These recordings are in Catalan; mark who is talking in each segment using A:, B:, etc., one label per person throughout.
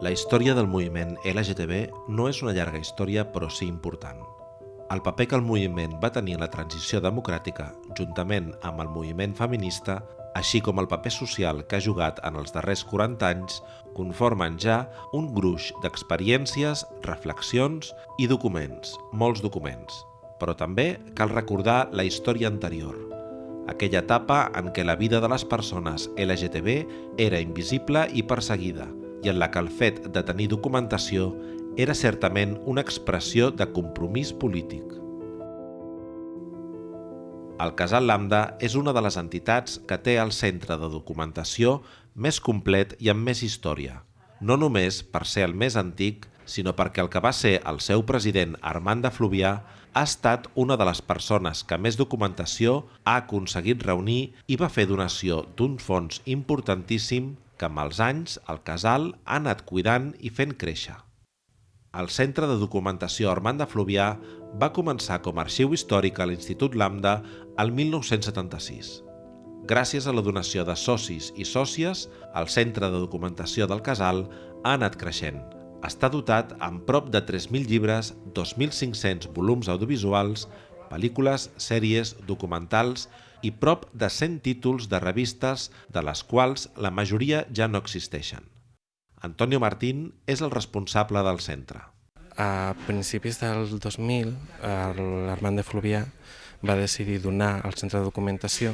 A: La història del moviment LGTB no és una llarga història, però sí important. El paper que el moviment va tenir en la transició democràtica, juntament amb el moviment feminista, així com el paper social que ha jugat en els darrers 40 anys, conformen ja un gruix d'experiències, reflexions i documents, molts documents. Però també cal recordar la història anterior, aquella etapa en què la vida de les persones LGTB era invisible i perseguida, i en la que el fet de tenir documentació era certament una expressió de compromís polític. El Casal Lambda és una de les entitats que té el centre de documentació més complet i amb més història, no només per ser el més antic, sinó perquè el que va ser el seu president Armand de Fluvià ha estat una de les persones que més documentació ha aconseguit reunir i va fer donació d'un fons importantíssim que amb els anys el casal ha anat cuidant i fent créixer. El Centre de Documentació Armand de Fluvià va començar com a arxiu històric a l'Institut Lambda el 1976. Gràcies a la donació de socis i sòcies, el Centre de Documentació del Casal ha anat creixent. Està dotat amb prop de 3.000 llibres, 2.500 volums audiovisuals, pel·lícules, sèries, documentals i prop de 100 títols de revistes, de les quals la majoria ja no existeixen. Antonio Martín és el responsable del centre.
B: A principis del 2000, l'Armand de Fluvià va decidir donar al centre de documentació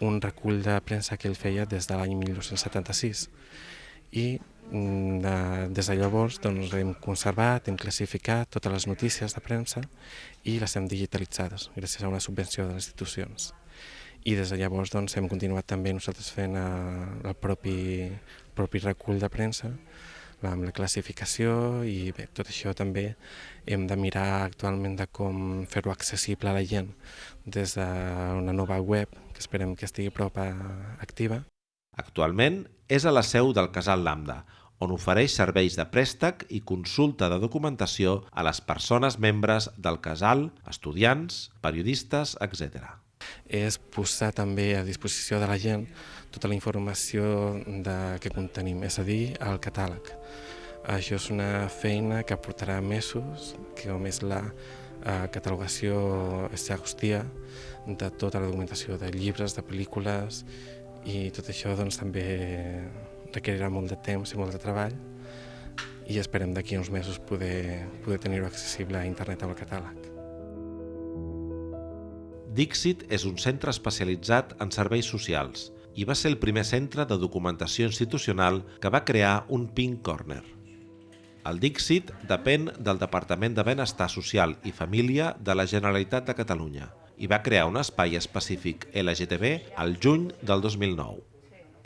B: un recull de premsa que ell feia des de l'any 1976 i mm, de, des de llavors doncs, hem conservat, hem classificat totes les notícies de premsa i les hem digitalitzades gràcies a una subvenció de les institucions i des de llavors doncs, hem continuat també nosaltres fent eh, el propi, el propi recull de premsa amb la classificació i bé, tot això també hem de mirar actualment de com fer-ho accessible a la gent des d'una nova web que esperem que estigui prop a, activa.
A: Actualment és a la seu del Casal Lambda, on ofereix serveis de préstec i consulta de documentació a les persones membres del casal, estudiants, periodistes, etc
B: és posar també a disposició de la gent tota la informació de, que contenim, és a dir, el catàleg. Això és una feina que portarà mesos, que com és la eh, catalogació exhaustia de tota la documentació de llibres, de pel·lícules, i tot això doncs, també requerirà molt de temps i molt de treball i esperem d'aquí uns mesos poder, poder tenir-ho accessible a internet amb el catàleg.
A: Dixit és un centre especialitzat en serveis socials i va ser el primer centre de documentació institucional que va crear un Pink Corner. El Dixit depèn del Departament de Benestar Social i Família de la Generalitat de Catalunya i va crear un espai específic LGTB al juny del 2009.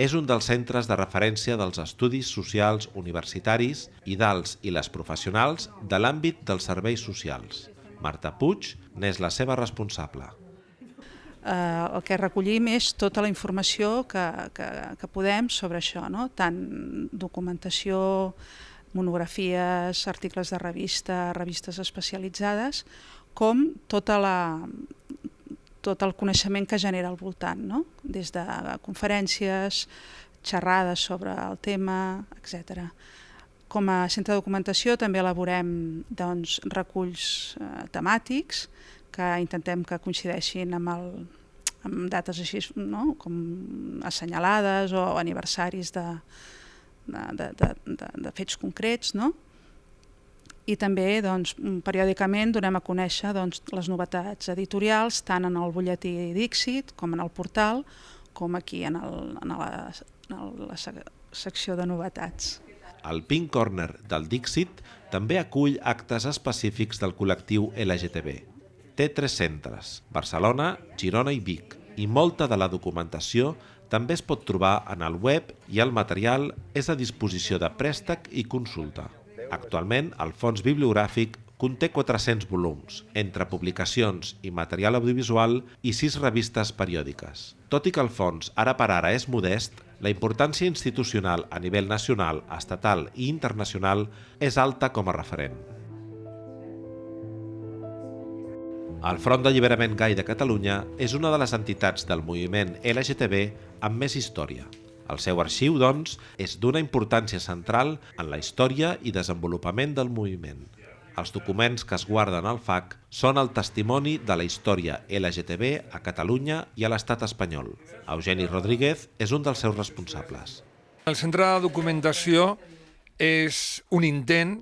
A: És un dels centres de referència dels estudis socials universitaris i dels i les professionals de l'àmbit dels serveis socials. Marta Puig n'és la seva responsable
C: eh, el que recollim és tota la informació que, que, que podem sobre això, no? tant documentació, monografies, articles de revista, revistes especialitzades, com tota la, tot el coneixement que genera al voltant, no? des de conferències, xerrades sobre el tema, etc. Com a centre de documentació també elaborem doncs, reculls eh, temàtics que intentem que coincideixin amb, el, amb dates així no? com assenyalades o aniversaris de, de, de, de, de, fets concrets. No? I també doncs, periòdicament donem a conèixer doncs, les novetats editorials tant en el butlletí Dixit com en el portal com aquí en, el, en, la, en la secció de novetats.
A: El Pink Corner del Dixit també acull actes específics del col·lectiu LGTB té tres centres, Barcelona, Girona i Vic, i molta de la documentació també es pot trobar en el web i el material és a disposició de préstec i consulta. Actualment, el fons bibliogràfic conté 400 volums, entre publicacions i material audiovisual i sis revistes periòdiques. Tot i que el fons ara per ara és modest, la importància institucional a nivell nacional, estatal i internacional és alta com a referent. El Front d'Alliberament Gai de Catalunya és una de les entitats del moviment LGTB amb més història. El seu arxiu, doncs, és d'una importància central en la història i desenvolupament del moviment. Els documents que es guarden al FAC són el testimoni de la història LGTB a Catalunya i a l'estat espanyol. Eugeni Rodríguez és un dels seus responsables.
D: El centre de documentació és un intent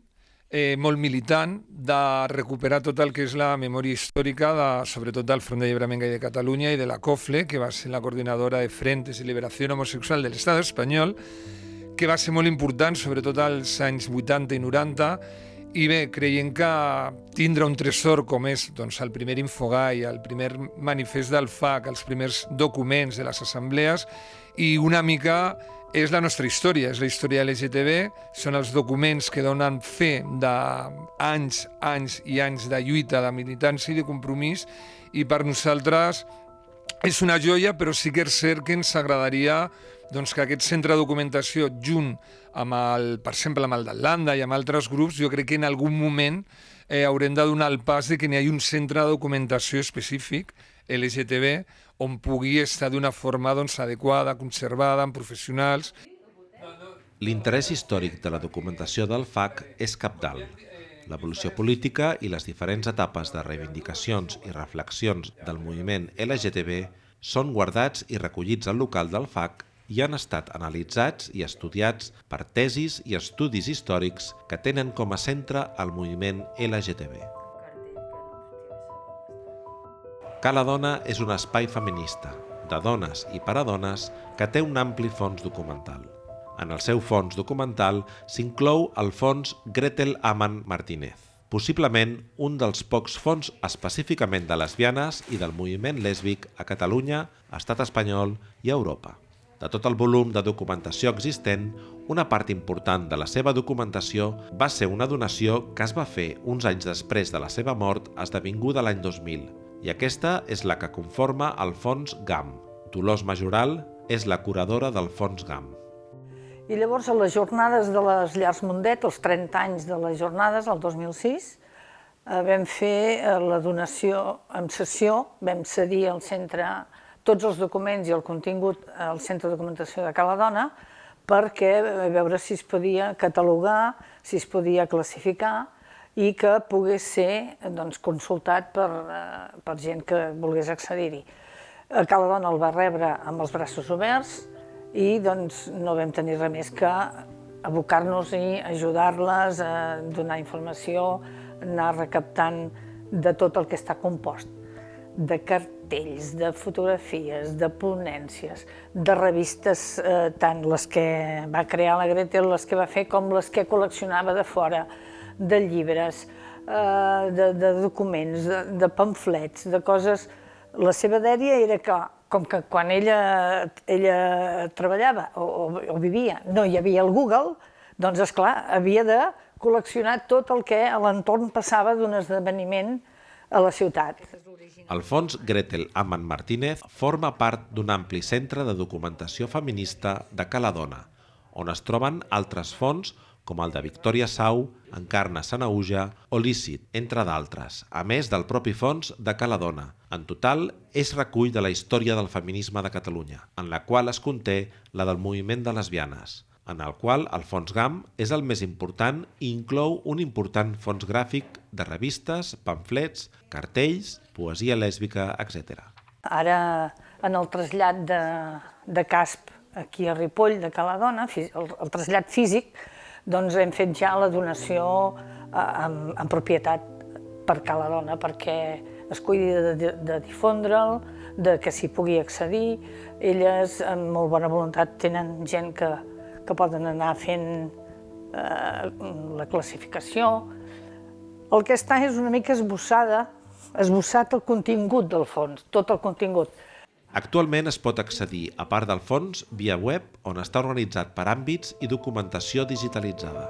D: eh, molt militant de recuperar tot el que és la memòria històrica, de, sobretot del Front d'Alliberament Gai de Catalunya i de la COFLE, que va ser la coordinadora de Frentes i Liberació Homosexual de l'Estat espanyol, que va ser molt important, sobretot als anys 80 i 90, i bé, creiem que tindre un tresor com és doncs, el primer infogai, el primer manifest del FAC, els primers documents de les assemblees i una mica és la nostra història, és la història LGTB, són els documents que donen fe d'anys, anys i anys de lluita, de militància i de compromís. I per nosaltres és una joia, però sí que és cert que ens agradaria doncs, que aquest centre de documentació, junt amb el, per exemple, amb el d'Atlanta i amb altres grups, jo crec que en algun moment eh, haurem de donar el pas de que n'hi hagi un centre de documentació específic, LGTB, on pugui estar d'una forma doncs, adequada, conservada, amb professionals.
A: L'interès històric de la documentació del FAC és capdalt. L'evolució política i les diferents etapes de reivindicacions i reflexions del moviment LGTB són guardats i recollits al local del FAC i han estat analitzats i estudiats per tesis i estudis històrics que tenen com a centre el moviment LGTB. Cala Dona és un espai feminista, de dones i per a dones, que té un ampli fons documental. En el seu fons documental s'inclou el fons Gretel Aman Martínez, possiblement un dels pocs fons específicament de lesbianes i del moviment lèsbic a Catalunya, Estat espanyol i Europa. De tot el volum de documentació existent, una part important de la seva documentació va ser una donació que es va fer uns anys després de la seva mort esdevinguda l'any 2000, i aquesta és la que conforma el Fons GAM. Dolors Majoral és la curadora del Fons GAM.
E: I llavors, a les jornades de les Llars Mundet, els 30 anys de les jornades, el 2006, eh, vam fer eh, la donació en sessió, vam cedir al centre tots els documents i el contingut al Centre de Documentació de Cala Dona perquè a veure si es podia catalogar, si es podia classificar i que pogués ser doncs, consultat per, eh, per gent que volgués accedir-hi. Cala Dona el va rebre amb els braços oberts i doncs, no vam tenir res més que abocar-nos i ajudar-les a donar informació, anar recaptant de tot el que està compost de cartells, de fotografies, de ponències, de revistes, eh, tant les que va crear la Gretel, les que va fer, com les que col·leccionava de fora, de llibres, eh, de, de documents, de, de pamflets, de coses... La seva dèria era que, com que quan ella, ella treballava o, o, o vivia no hi havia el Google, doncs, és clar havia de col·leccionar tot el que a l'entorn passava d'un esdeveniment a la ciutat.
A: El fons Gretel Amman Martínez forma part d'un ampli centre de documentació feminista de Caladona, on es troben altres fons com el de Victòria Sau, Encarna Sanauja o Lícit, entre d'altres, a més del propi fons de Caladona. En total, és recull de la història del feminisme de Catalunya, en la qual es conté la del moviment de lesbianes en el qual el fons GAM és el més important i inclou un important fons gràfic de revistes, pamflets, cartells, poesia lèsbica, etc.
E: Ara, en el trasllat de, de CASP aquí a Ripoll, de Caladona, el, el trasllat físic, doncs hem fet ja la donació en, en propietat per Caladona, perquè es cuidi de, de difondre'l, de que s'hi pugui accedir. Elles, amb molt bona voluntat, tenen gent que, que poden anar fent eh, la classificació. El que està és una mica esbossada, esbossat el contingut del fons, tot el contingut.
A: Actualment es pot accedir, a part del fons, via web, on està organitzat per àmbits i documentació digitalitzada.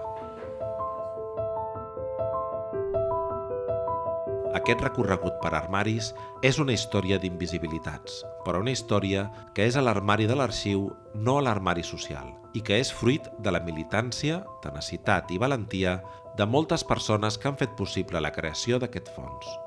A: Aquest recorregut per armaris és una història d'invisibilitats, però una història que és a l'armari de l'arxiu, no a l'armari social, i que és fruit de la militància, tenacitat i valentia de moltes persones que han fet possible la creació d'aquest fons.